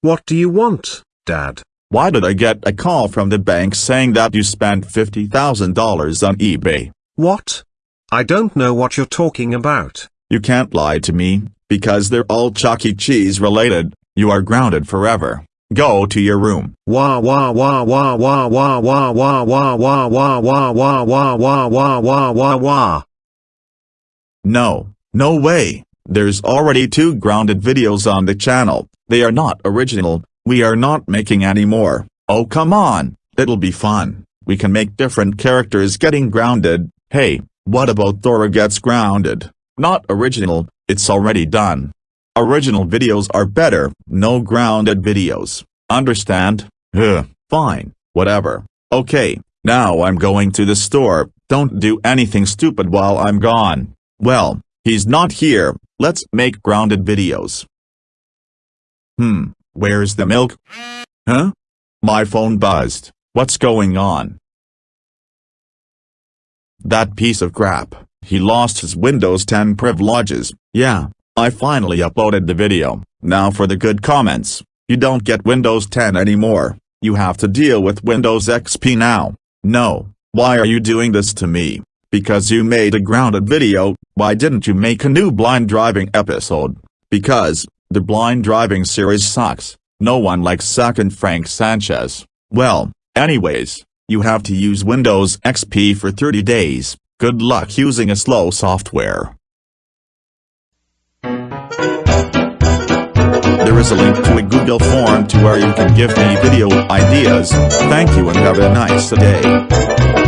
What do you want, Dad? Why did I get a call from the bank saying that you spent $50,000 on eBay? What? I don't know what you're talking about. You can't lie to me, because they're all Chuck E. Cheese related, you are grounded forever. Go to your room. Wah wah wah wah wah wah wah wah wah wah wah wah wah wah wah wah wah wah wah. No, no way. There's already two grounded videos on the channel, they are not original, we are not making any more. Oh come on, it'll be fun, we can make different characters getting grounded, hey, what about Thora gets grounded? Not original, it's already done. Original videos are better, no grounded videos, understand? Ugh, fine, whatever. Okay, now I'm going to the store, don't do anything stupid while I'm gone. Well, he's not here, let's make grounded videos. Hmm, where's the milk? Huh? My phone buzzed, what's going on? That piece of crap, he lost his Windows 10 privileges, yeah, I finally uploaded the video, now for the good comments, you don't get Windows 10 anymore, you have to deal with Windows XP now, no, why are you doing this to me? Because you made a grounded video, why didn't you make a new blind driving episode? Because, the blind driving series sucks, no one likes Zack and Frank Sanchez. Well, anyways, you have to use Windows XP for 30 days, good luck using a slow software. There is a link to a Google form to where you can give me video ideas, thank you and have a nice day.